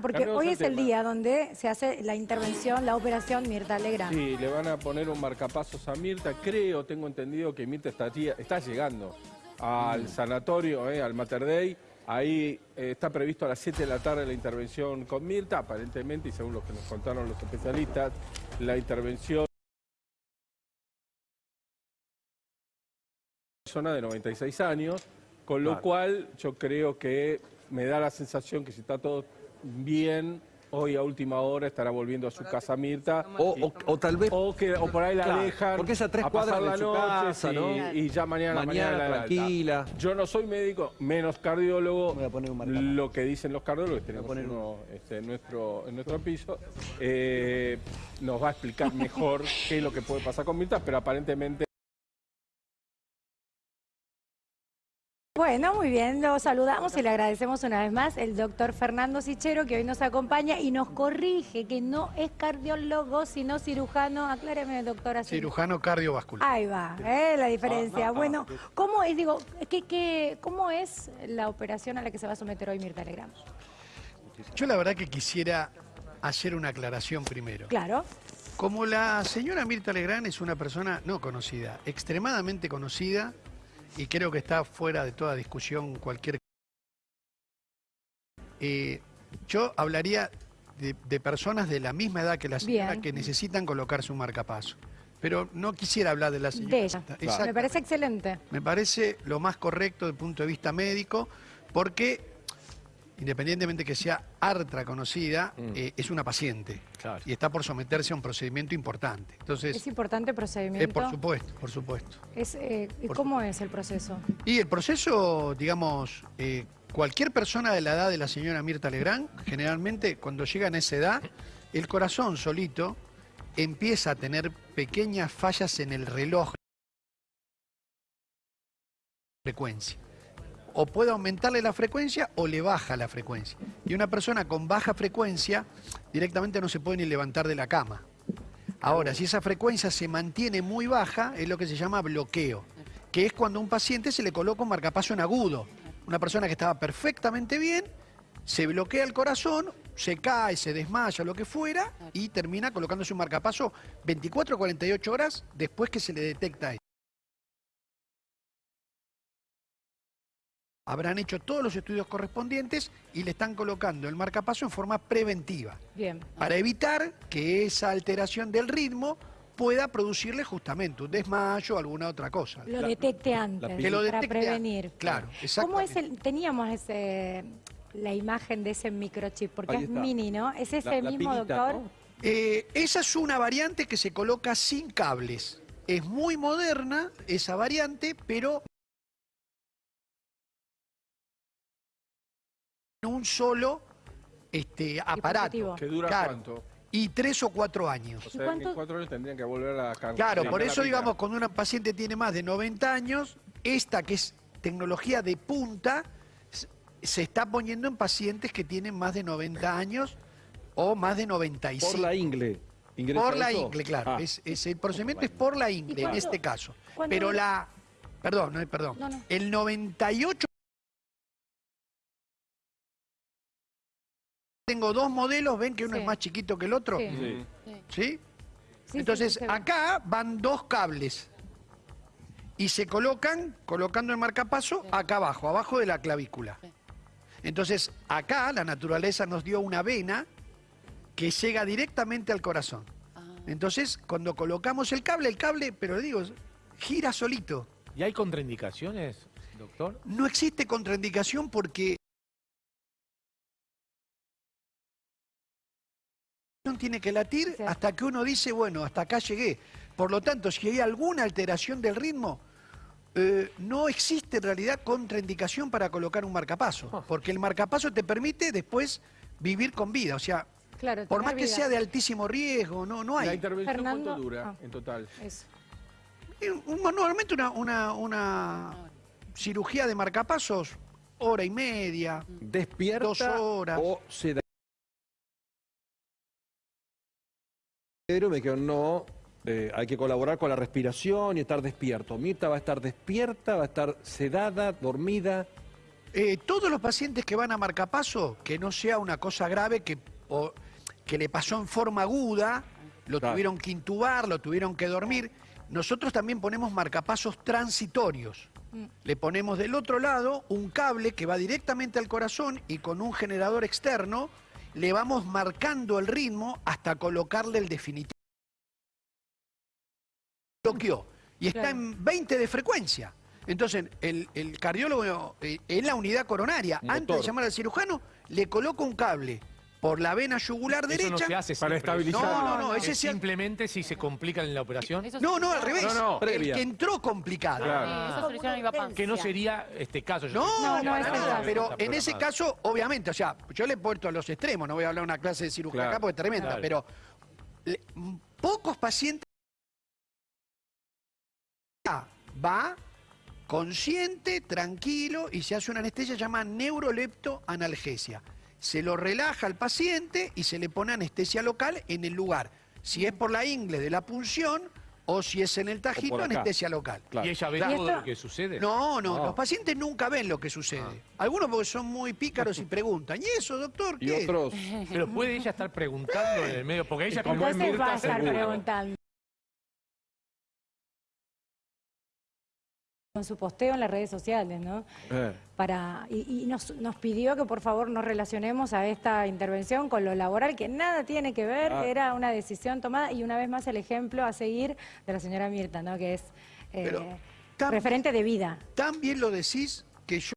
Porque Cambiamos hoy es el día donde se hace la intervención, la operación Mirta Legrand. Sí, le van a poner un marcapasos a Mirta. Creo, tengo entendido que Mirta está, llegando al sanatorio, eh, al Mater Dei. Ahí eh, está previsto a las 7 de la tarde la intervención con Mirta, aparentemente, y según lo que nos contaron los especialistas, la intervención persona de 96 años, con lo cual yo creo que me da la sensación que si está todo bien, hoy a última hora estará volviendo a su casa Mirta. O, o- o tal vez O, que, o por ahí la Claro, dejan porque es a tres a pasar cuadras de la su noche casa, y ya mañana, Mañana, mañana la alta. tranquila. Yo no soy médico, menos cardiólogo. Me voy a poner un. Lo que dicen los cardiólogos, tenemos poner uno este, en, nuestro, en nuestro piso, eh, nos va a explicar mejor qué es lo que puede pasar con Mirta, pero aparentemente Bueno, muy bien, lo saludamos y le agradecemos una vez más el doctor Fernando Sichero que hoy nos acompaña y nos corrige que no es cardiólogo sino cirujano. Acláreme, doctora. Cirujano cardiovascular. Ahí va, ¿eh? la diferencia. bueno, ¿cómo es, digo, qué, qué, cómo es la operación a la que se va a someter hoy Mirta Legrand? Yo la verdad que quisiera hacer una aclaración primero. Claro, Como la señora Mirta Legrand es una persona no conocida, extremadamente conocida, y creo que está fuera de toda discusión cualquier... Eh, yo hablaría de, de personas de la misma edad que la señora Bien. que necesitan colocarse un marcapaso. Pero no quisiera hablar de la señora. de ella. Exactamente. Me parece excelente. Me parece lo más correcto desde el punto de vista médico, porque independientemente que sea artra conocida, eh, es una paciente Claro. y está por someterse a un procedimiento importante. Entonces, Es importante el eh, procedimiento. por supuesto, por supuesto. Es, eh, Por ¿Cómo es el proceso? Y el proceso, digamos, eh, cualquier persona de la edad de la señora Mirta Legrand, generalmente cuando llegan a esa edad, el corazón solito empieza a tener pequeñas fallas en el reloj frecuencia. O puede aumentarle la frecuencia o le baja la frecuencia. Y una persona con baja frecuencia directamente no se puede ni levantar de la cama. Ahora, si esa frecuencia se mantiene muy baja, es lo que se llama bloqueo, que es cuando a un paciente se le coloca un marcapaso en agudo. Una persona que estaba perfectamente bien, se bloquea el corazón, se cae, se desmaya, lo que fuera, y termina colocándose un marcapaso 24 o 48 horas después que se le detecta Habrán hecho todos los estudios correspondientes y le están colocando el marcapaso en forma preventiva Bien. para evitar que esa alteración del ritmo pueda producirle justamente un desmayo o alguna otra cosa. Lo detecte antes Que lo para detecte prevenir. antes. Claro, ¿Cómo es el, teníamos ese, la imagen de ese microchip? Porque es mini, ¿no? ¿Es ese La- la mismo, doctor? ¿no? Eh, esa es una variante que se coloca sin cables. Es muy moderna esa variante, pero un solo este, aparato. Que dura Claro. cuánto. Y tres o cuatro años. O sea, cuánto- en cuatro años tendrían que volver a la. Claro, por eso digamos, cuando una paciente tiene más de 90 años, esta que es tecnología de punta, se está poniendo en pacientes que tienen más de 90 años o más de 95. Por la ingle. ¿Ingresa Por la eso? ingle, claro. Ah. Es, es- el procedimiento es por la ingle en este caso. Pero la... Perdón, no, perdón. No, no. El 98... Tengo dos modelos, ven que uno Sí. es más chiquito que el otro. Sí. Sí. ¿Sí? Sí, sí, Entonces, acá van dos cables y se colocan, colocando el marcapaso, acá abajo, abajo de la clavícula. Entonces, acá la naturaleza nos dio una vena que llega directamente al corazón. Entonces, cuando colocamos el cable, el cable, pero le digo, gira solito. ¿Y hay contraindicaciones, doctor? No existe contraindicación porque tiene que latir Sí. hasta que uno dice, bueno, hasta acá llegué. Por lo tanto, si hay alguna alteración del ritmo, eh, no existe en realidad contraindicación para colocar un marcapaso, porque el marcapaso te permite después vivir con vida. O sea, Claro, por más que sea de altísimo riesgo, no, no ¿La hay. intervención Fernando- cuánto dura ah. en total? Eso. Eh, un- Normalmente una, una, una cirugía de marcapasos, hora y media. ¿Despierta Dos horas. o se da? Me dijeron, no, eh, hay que colaborar con la respiración y estar despierto. Mirta va a estar despierta, va a estar sedada, dormida. Eh, todos los pacientes que van a marcapaso, que no sea una cosa grave que, o- que le pasó en forma aguda, lo Claro. tuvieron que intubar, lo tuvieron que dormir, nosotros también ponemos marcapasos transitorios. Le ponemos del otro lado un cable que va directamente al corazón y con un generador externo le vamos marcando el ritmo hasta colocarle el definitivo. Bloqueó y está Claro. en 20 de frecuencia. Entonces, el, el cardiólogo eh, en la unidad coronaria, antes de llamar al cirujano, le coloca un cable por la vena yugular Eso derecha. no se hace para siempre. estabilizar. No, no, no, ese Es sí- simplemente si se complican en la operación. Eso No, no, al revés. No, no, el previa. que entró complicado. Claro. Sí, eso soluciona mi papá. Que no sería este caso. Yo No, No, no, para nada, pero en ese caso, obviamente, o sea, yo le he puesto a los extremos, no voy a hablar de una clase de cirugía Claro. acá porque es tremenda, Claro. pero le- m- pocos pacientes va consciente, tranquilo y se hace una anestesia llamada neuroleptoanalgesia. Se lo relaja al paciente y se le pone anestesia local en el lugar. Si es por la ingle de la punción o si es en el tajito, anestesia local. Claro. ¿Y ella ve Claro. todo ¿Y esto? lo que sucede? No, no, No. los pacientes nunca ven lo que sucede. Algunos porque son muy pícaros y preguntan, ¿y eso, doctor? Y ¿Qué? otros, Pero puede ella estar preguntando en el medio, porque ella Entonces va a estar preguntando. Con su posteo en las redes sociales, ¿no? eh, Para, y y nos, nos pidió que por favor nos relacionemos a esta intervención con lo laboral, que nada tiene que ver, Ah. era una decisión tomada y una vez más el ejemplo a seguir de la señora Mirta, ¿no? Que es eh, Pero, referente de vida. Tan bien lo decís que yo